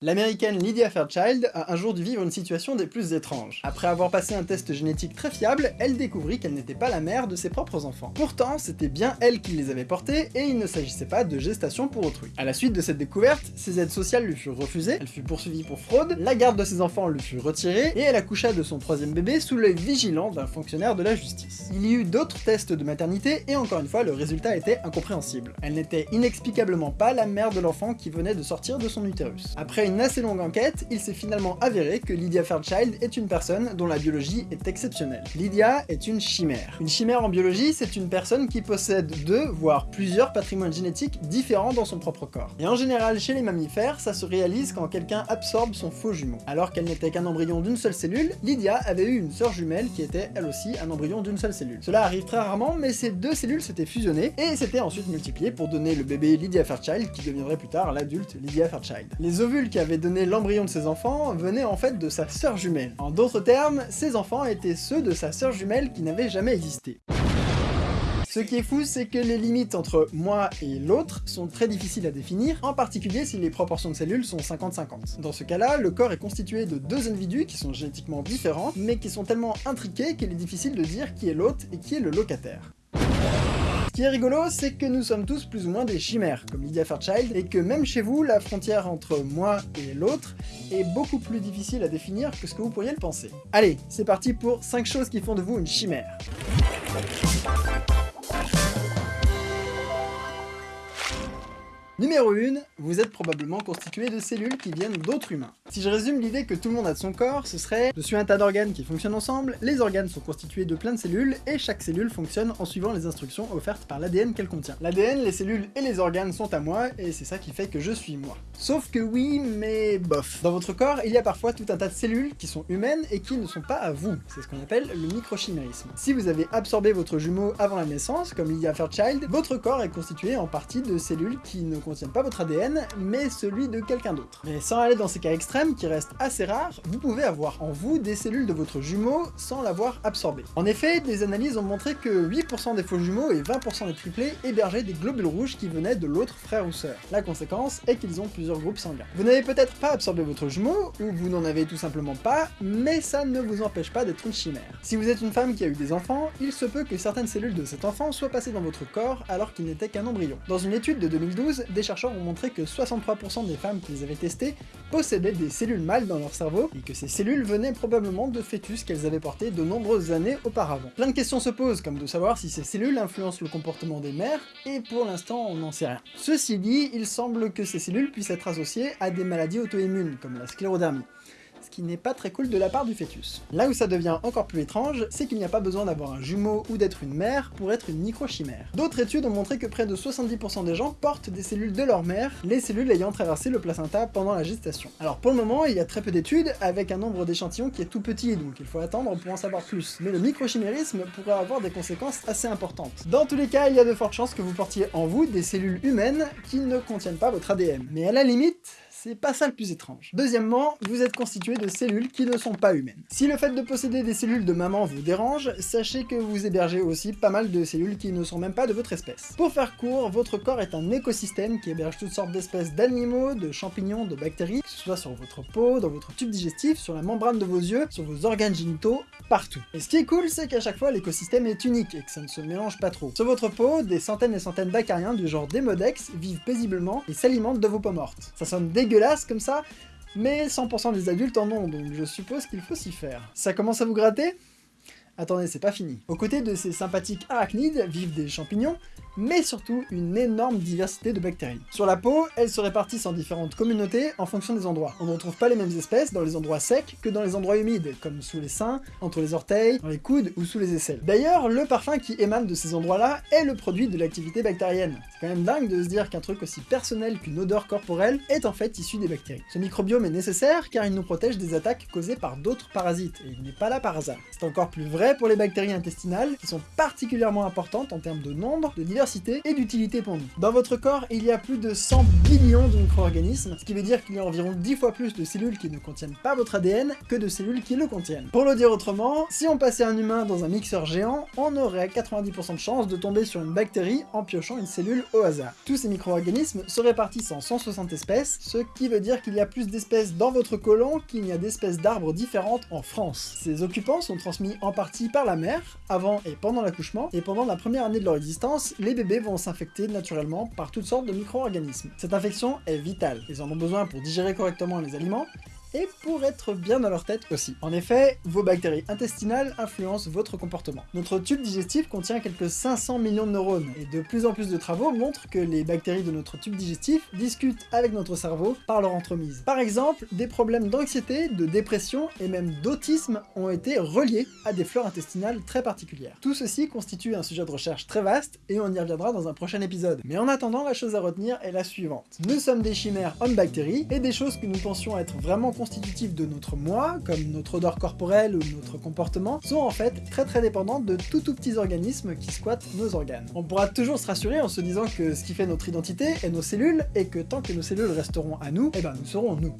L'américaine Lydia Fairchild a un jour dû vivre une situation des plus étranges. Après avoir passé un test génétique très fiable, elle découvrit qu'elle n'était pas la mère de ses propres enfants. Pourtant, c'était bien elle qui les avait portés, et il ne s'agissait pas de gestation pour autrui. À la suite de cette découverte, ses aides sociales lui furent refusées, elle fut poursuivie pour fraude, la garde de ses enfants lui fut retirée, et elle accoucha de son troisième bébé sous l'œil vigilant d'un fonctionnaire de la justice. Il y eut d'autres tests de maternité, et encore une fois, le résultat était incompréhensible. Elle n'était inexplicablement pas la mère de l'enfant qui venait de sortir de son utérus. Après une assez longue enquête, il s'est finalement avéré que Lydia Fairchild est une personne dont la biologie est exceptionnelle. Lydia est une chimère. Une chimère en biologie, c'est une personne qui possède deux, voire plusieurs patrimoines génétiques différents dans son propre corps. Et en général, chez les mammifères, ça se réalise quand quelqu'un absorbe son faux jumeau. Alors qu'elle n'était qu'un embryon d'une seule cellule, Lydia avait eu une sœur jumelle qui était elle aussi un embryon d'une seule cellule. Cela arrive très rarement, mais ces deux cellules s'étaient fusionnées et s'étaient ensuite multipliées pour donner le bébé Lydia Fairchild qui deviendrait plus tard l'adulte Lydia Fairchild. Les ovules qui avaient donné l'embryon de ses enfants venait en fait de sa sœur jumelle. En d'autres termes, ses enfants étaient ceux de sa sœur jumelle qui n'avait jamais existé. Ce qui est fou, c'est que les limites entre moi et l'autre sont très difficiles à définir, en particulier si les proportions de cellules sont 50-50. Dans ce cas-là, le corps est constitué de deux individus qui sont génétiquement différents, mais qui sont tellement intriqués qu'il est difficile de dire qui est l'hôte et qui est le locataire. Qui est rigolo, c'est que nous sommes tous plus ou moins des chimères, comme Lydia Fairchild, et que même chez vous, la frontière entre moi et l'autre est beaucoup plus difficile à définir que ce que vous pourriez le penser. Allez, c'est parti pour 5 choses qui font de vous une chimère. Numéro 1, vous êtes probablement constitué de cellules qui viennent d'autres humains. Si je résume l'idée que tout le monde a de son corps, ce serait je suis un tas d'organes qui fonctionnent ensemble, les organes sont constitués de plein de cellules, et chaque cellule fonctionne en suivant les instructions offertes par l'ADN qu'elle contient. L'ADN, les cellules et les organes sont à moi, et c'est ça qui fait que je suis moi. Sauf que oui, mais bof. Dans votre corps, il y a parfois tout un tas de cellules qui sont humaines et qui ne sont pas à vous. C'est ce qu'on appelle le microchimérisme. Si vous avez absorbé votre jumeau avant la naissance, comme Lydia Fairchild, votre corps est constitué en partie de cellules qui ne contiennent pas votre ADN, mais celui de quelqu'un d'autre. Mais sans aller dans ces cas extrêmes, qui restent assez rares, vous pouvez avoir en vous des cellules de votre jumeau sans l'avoir absorbé. En effet, des analyses ont montré que 8% des faux jumeaux et 20% des triplés hébergeaient des globules rouges qui venaient de l'autre frère ou sœur. La conséquence est qu'ils ont plusieurs groupes sanguins. Vous n'avez peut-être pas absorbé votre jumeau, ou vous n'en avez tout simplement pas, mais ça ne vous empêche pas d'être une chimère. Si vous êtes une femme qui a eu des enfants, il se peut que certaines cellules de cet enfant soient passées dans votre corps alors qu'il n'était qu'un embryon. Dans une étude de 2012, des chercheurs ont montré que 63% des femmes qu'ils avaient testées possédaient des cellules mâles dans leur cerveau, et que ces cellules venaient probablement de fœtus qu'elles avaient portés de nombreuses années auparavant. Plein de questions se posent, comme de savoir si ces cellules influencent le comportement des mères, et pour l'instant on n'en sait rien. Ceci dit, il semble que ces cellules puissent être associées à des maladies auto-immunes, comme la sclérodermie qui n'est pas très cool de la part du fœtus. Là où ça devient encore plus étrange, c'est qu'il n'y a pas besoin d'avoir un jumeau ou d'être une mère pour être une microchimère. D'autres études ont montré que près de 70% des gens portent des cellules de leur mère, les cellules ayant traversé le placenta pendant la gestation. Alors pour le moment, il y a très peu d'études, avec un nombre d'échantillons qui est tout petit, donc il faut attendre pour en savoir plus. Mais le microchimérisme pourrait avoir des conséquences assez importantes. Dans tous les cas, il y a de fortes chances que vous portiez en vous des cellules humaines qui ne contiennent pas votre ADN. Mais à la limite, c'est pas ça le plus étrange. Deuxièmement, vous êtes constitué de cellules qui ne sont pas humaines. Si le fait de posséder des cellules de maman vous dérange, sachez que vous hébergez aussi pas mal de cellules qui ne sont même pas de votre espèce. Pour faire court, votre corps est un écosystème qui héberge toutes sortes d'espèces d'animaux, de champignons, de bactéries, que ce soit sur votre peau, dans votre tube digestif, sur la membrane de vos yeux, sur vos organes génitaux, partout. Et ce qui est cool, c'est qu'à chaque fois, l'écosystème est unique et que ça ne se mélange pas trop. Sur votre peau, des centaines et centaines d'acariens du genre Demodex vivent paisiblement et s'alimentent de vos peaux mortes. Ça sonne dégueulasse dégueulasse comme ça, mais 100% des adultes en ont, donc je suppose qu'il faut s'y faire. Ça commence à vous gratter? Attendez, c'est pas fini. Aux côtés de ces sympathiques arachnides vivent des champignons, mais surtout une énorme diversité de bactéries. Sur la peau, elles se répartissent en différentes communautés en fonction des endroits. On ne retrouve pas les mêmes espèces dans les endroits secs que dans les endroits humides, comme sous les seins, entre les orteils, dans les coudes ou sous les aisselles. D'ailleurs, le parfum qui émane de ces endroits-là est le produit de l'activité bactérienne. C'est quand même dingue de se dire qu'un truc aussi personnel qu'une odeur corporelle est en fait issu des bactéries. Ce microbiome est nécessaire car il nous protège des attaques causées par d'autres parasites, et il n'est pas là par hasard. C'est encore plus vrai pour les bactéries intestinales, qui sont particulièrement importantes en termes de nombre, de diversité et d'utilité pour nous. Dans votre corps, il y a plus de 100 billions de micro-organismes, ce qui veut dire qu'il y a environ 10 fois plus de cellules qui ne contiennent pas votre ADN que de cellules qui le contiennent. Pour le dire autrement, si on passait un humain dans un mixeur géant, on aurait 90% de chances de tomber sur une bactérie en piochant une cellule au hasard. Tous ces micro-organismes se répartissent en 160 espèces, ce qui veut dire qu'il y a plus d'espèces dans votre côlon qu'il n'y a d'espèces d'arbres différentes en France. Ces occupants sont transmis en par la mère, avant et pendant l'accouchement, et pendant la première année de leur existence, les bébés vont s'infecter naturellement par toutes sortes de micro-organismes. Cette infection est vitale, ils en ont besoin pour digérer correctement les aliments, et pour être bien dans leur tête aussi. En effet, vos bactéries intestinales influencent votre comportement. Notre tube digestif contient quelques 500 millions de neurones, et de plus en plus de travaux montrent que les bactéries de notre tube digestif discutent avec notre cerveau par leur entremise. Par exemple, des problèmes d'anxiété, de dépression et même d'autisme ont été reliés à des fleurs intestinales très particulières. Tout ceci constitue un sujet de recherche très vaste, et on y reviendra dans un prochain épisode. Mais en attendant, la chose à retenir est la suivante. Nous sommes des chimères homme-bactéries, et des choses que nous pensions être vraiment constitutifs de notre moi, comme notre odeur corporelle ou notre comportement, sont en fait très très dépendantes de tout tout petits organismes qui squattent nos organes. On pourra toujours se rassurer en se disant que ce qui fait notre identité est nos cellules, et que tant que nos cellules resteront à nous, eh ben nous serons nous.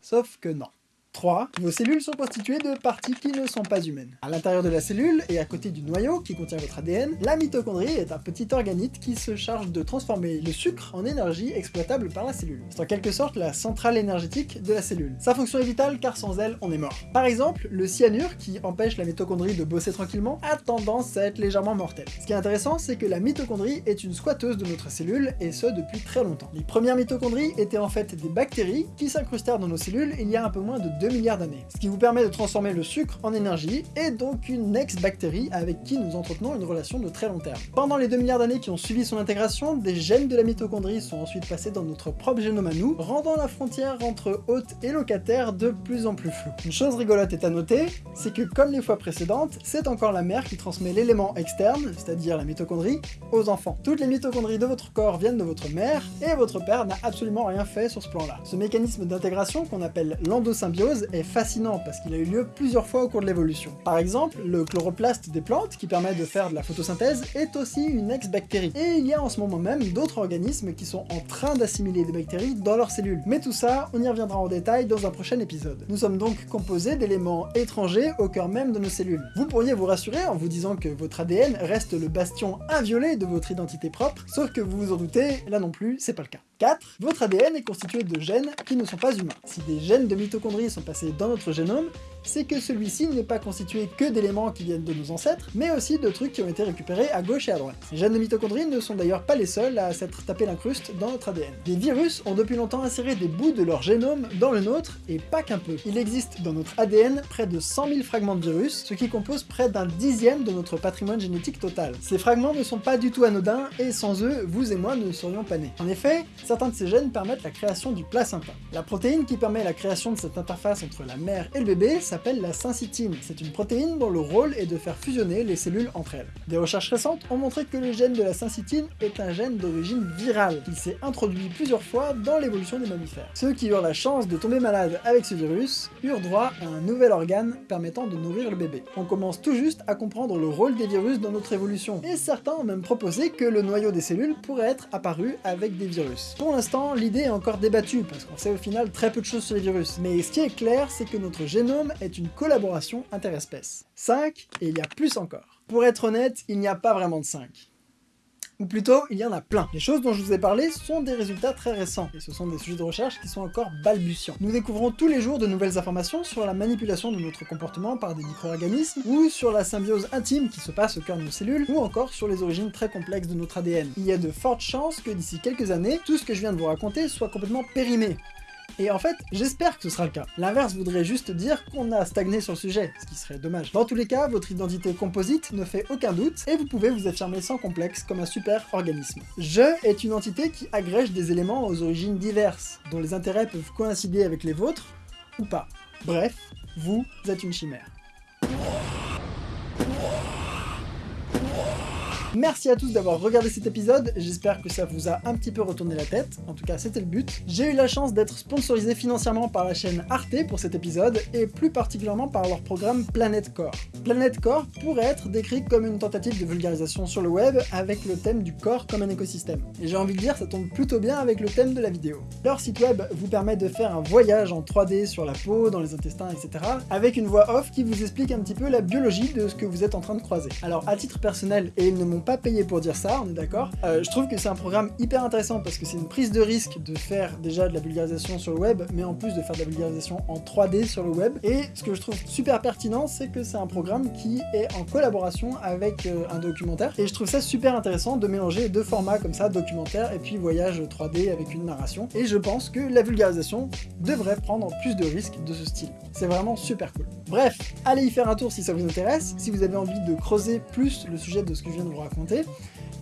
Sauf que non. 3. Vos cellules sont constituées de parties qui ne sont pas humaines. À l'intérieur de la cellule, et à côté du noyau qui contient votre ADN, la mitochondrie est un petit organite qui se charge de transformer le sucre en énergie exploitable par la cellule. C'est en quelque sorte la centrale énergétique de la cellule. Sa fonction est vitale car sans elle, on est mort. Par exemple, le cyanure, qui empêche la mitochondrie de bosser tranquillement, a tendance à être légèrement mortel. Ce qui est intéressant, c'est que la mitochondrie est une squatteuse de notre cellule, et ce depuis très longtemps. Les premières mitochondries étaient en fait des bactéries qui s'incrustèrent dans nos cellules il y a un peu moins de 2 milliards d'années, ce qui vous permet de transformer le sucre en énergie, et donc une ex-bactérie avec qui nous entretenons une relation de très long terme. Pendant les 2 milliards d'années qui ont suivi son intégration, des gènes de la mitochondrie sont ensuite passés dans notre propre génome à nous, rendant la frontière entre hôte et locataire de plus en plus floue. Une chose rigolote est à noter, c'est que comme les fois précédentes, c'est encore la mère qui transmet l'élément externe, c'est-à-dire la mitochondrie, aux enfants. Toutes les mitochondries de votre corps viennent de votre mère, et votre père n'a absolument rien fait sur ce plan-là. Ce mécanisme d'intégration qu'on appelle l'endosymbiose est fascinant parce qu'il a eu lieu plusieurs fois au cours de l'évolution. Par exemple, le chloroplaste des plantes, qui permet de faire de la photosynthèse, est aussi une ex-bactérie. Et il y a en ce moment même d'autres organismes qui sont en train d'assimiler des bactéries dans leurs cellules. Mais tout ça, on y reviendra en détail dans un prochain épisode. Nous sommes donc composés d'éléments étrangers au cœur même de nos cellules. Vous pourriez vous rassurer en vous disant que votre ADN reste le bastion inviolé de votre identité propre, sauf que vous vous en doutez, là non plus, c'est pas le cas. 4. Votre ADN est constitué de gènes qui ne sont pas humains. Si des gènes de mitochondrie sont passés dans notre génome, c'est que celui-ci n'est pas constitué que d'éléments qui viennent de nos ancêtres, mais aussi de trucs qui ont été récupérés à gauche et à droite. Les gènes de mitochondrie ne sont d'ailleurs pas les seuls à s'être tapé l'incruste dans notre ADN. Des virus ont depuis longtemps inséré des bouts de leur génome dans le nôtre, et pas qu'un peu. Il existe dans notre ADN près de 100 000 fragments de virus, ce qui compose près d'un dixième de notre patrimoine génétique total. Ces fragments ne sont pas du tout anodins, et sans eux, vous et moi ne serions pas nés. En effet, certains de ces gènes permettent la création du placenta. La protéine qui permet la création de cette interface entre la mère et le bébé s'appelle la syncytine. C'est une protéine dont le rôle est de faire fusionner les cellules entre elles. Des recherches récentes ont montré que le gène de la syncytine est un gène d'origine virale. Il s'est introduit plusieurs fois dans l'évolution des mammifères. Ceux qui eurent la chance de tomber malades avec ce virus eurent droit à un nouvel organe permettant de nourrir le bébé. On commence tout juste à comprendre le rôle des virus dans notre évolution, et certains ont même proposé que le noyau des cellules pourrait être apparu avec des virus. Pour l'instant, l'idée est encore débattue, parce qu'on sait au final très peu de choses sur les virus, mais ce qui est clair, c'est que notre génome est une collaboration interespèces. 5, et il y a plus encore. Pour être honnête, il n'y a pas vraiment de 5. Ou plutôt, il y en a plein. Les choses dont je vous ai parlé sont des résultats très récents, et ce sont des sujets de recherche qui sont encore balbutiants. Nous découvrons tous les jours de nouvelles informations sur la manipulation de notre comportement par des micro-organismes, ou sur la symbiose intime qui se passe au cœur de nos cellules, ou encore sur les origines très complexes de notre ADN. Il y a de fortes chances que d'ici quelques années, tout ce que je viens de vous raconter soit complètement périmé, et en fait, j'espère que ce sera le cas. L'inverse voudrait juste dire qu'on a stagné sur le sujet, ce qui serait dommage. Dans tous les cas, votre identité composite ne fait aucun doute, et vous pouvez vous affirmer sans complexe comme un super organisme. Je est une entité qui agrège des éléments aux origines diverses, dont les intérêts peuvent coïncider avec les vôtres, ou pas. Bref, vous êtes une chimère. Merci à tous d'avoir regardé cet épisode, j'espère que ça vous a un petit peu retourné la tête, en tout cas c'était le but. J'ai eu la chance d'être sponsorisé financièrement par la chaîne Arte pour cet épisode, et plus particulièrement par leur programme Planet Core. Planet Core pourrait être décrit comme une tentative de vulgarisation sur le web avec le thème du corps comme un écosystème. Et j'ai envie de dire, ça tombe plutôt bien avec le thème de la vidéo. Leur site web vous permet de faire un voyage en 3D sur la peau, dans les intestins, etc. avec une voix off qui vous explique un petit peu la biologie de ce que vous êtes en train de croiser. Alors à titre personnel, et ils ne m'ont pas payé pour dire ça, on est d'accord, euh, je trouve que c'est un programme hyper intéressant parce que c'est une prise de risque de faire déjà de la vulgarisation sur le web, mais en plus de faire de la vulgarisation en 3D sur le web. Et ce que je trouve super pertinent, c'est que c'est un programme qui est en collaboration avec euh, un documentaire. Et je trouve ça super intéressant de mélanger deux formats comme ça, documentaire et puis voyage 3D avec une narration. Et je pense que la vulgarisation devrait prendre plus de risques de ce style. C'est vraiment super cool. Bref, allez y faire un tour si ça vous intéresse. Si vous avez envie de creuser plus le sujet de ce que je viens de vous raconter,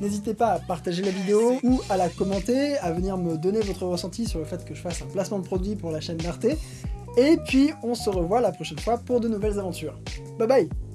N'hésitez pas à partager la vidéo ou à la commenter, à venir me donner votre ressenti sur le fait que je fasse un placement de produit pour la chaîne d'Arte. Et puis on se revoit la prochaine fois pour de nouvelles aventures. Bye bye